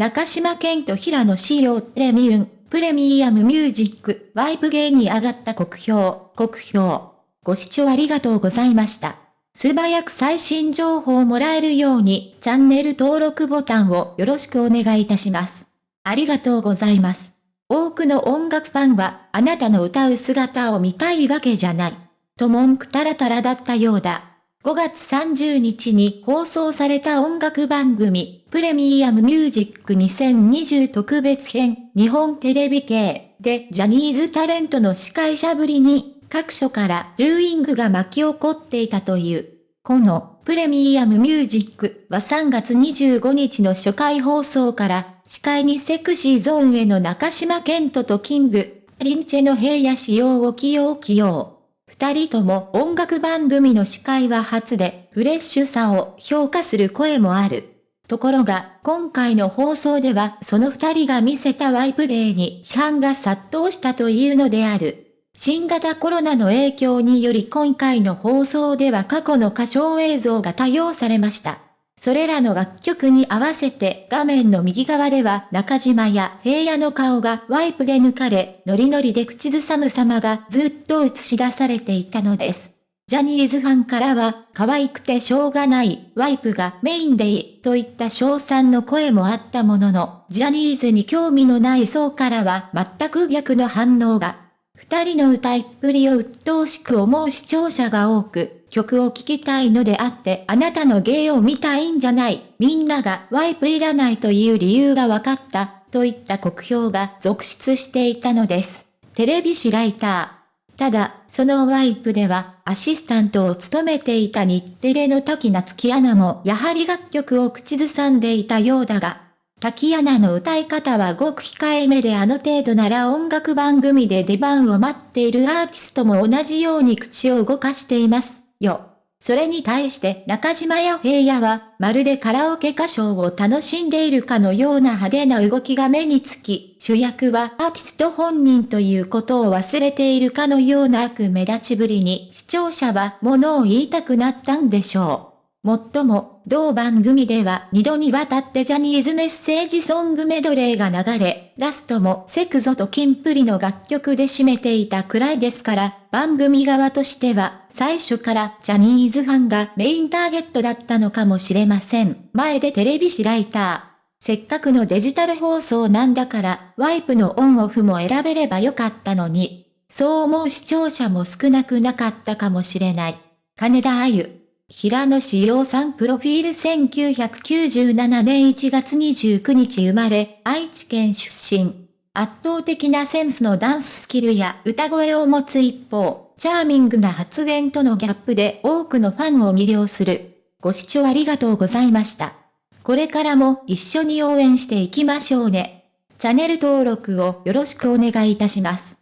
中島健と平野志陽プレミウン、プレミアムミュージック、ワイプゲーに上がった国評、国評。ご視聴ありがとうございました。素早く最新情報をもらえるように、チャンネル登録ボタンをよろしくお願いいたします。ありがとうございます。多くの音楽ファンは、あなたの歌う姿を見たいわけじゃない。と文句たらたらだったようだ。5月30日に放送された音楽番組、プレミアムミュージック2020特別編、日本テレビ系でジャニーズタレントの司会者ぶりに、各所からルーイングが巻き起こっていたという。このプレミアムミュージックは3月25日の初回放送から司会にセクシーゾーンへの中島健人とキング、リンチェの平野仕様を起用起用。二人とも音楽番組の司会は初で、フレッシュさを評価する声もある。ところが、今回の放送ではその二人が見せたワイプレイに批判が殺到したというのである。新型コロナの影響により今回の放送では過去の歌唱映像が多用されました。それらの楽曲に合わせて画面の右側では中島や平野の顔がワイプで抜かれ、ノリノリで口ずさむ様がずっと映し出されていたのです。ジャニーズファンからは、可愛くてしょうがない、ワイプがメインでいい、といった賞賛の声もあったものの、ジャニーズに興味のない層からは全く逆の反応が。二人の歌いっぷりを鬱陶しく思う視聴者が多く、曲を聴きたいのであってあなたの芸を見たいんじゃない。みんながワイプいらないという理由が分かった。といった酷評が続出していたのです。テレビ誌ライター。ただ、そのワイプでは、アシスタントを務めていた日テレの時夏木アナもやはり楽曲を口ずさんでいたようだが、滝アナの歌い方はごく控えめであの程度なら音楽番組で出番を待っているアーティストも同じように口を動かしています。よ。それに対して中島や平野は、まるでカラオケ歌唱を楽しんでいるかのような派手な動きが目につき、主役はアーティスト本人ということを忘れているかのような悪目立ちぶりに視聴者は物を言いたくなったんでしょう。もっとも、同番組では2度にわたってジャニーズメッセージソングメドレーが流れ、ラストもセクゾとキンプリの楽曲で締めていたくらいですから、番組側としては、最初からジャニーズファンがメインターゲットだったのかもしれません。前でテレビ誌ライター。せっかくのデジタル放送なんだから、ワイプのオンオフも選べればよかったのに。そう思う視聴者も少なくなかったかもしれない。金田あゆ。平野志陽さんプロフィール1997年1月29日生まれ、愛知県出身。圧倒的なセンスのダンススキルや歌声を持つ一方、チャーミングな発言とのギャップで多くのファンを魅了する。ご視聴ありがとうございました。これからも一緒に応援していきましょうね。チャンネル登録をよろしくお願いいたします。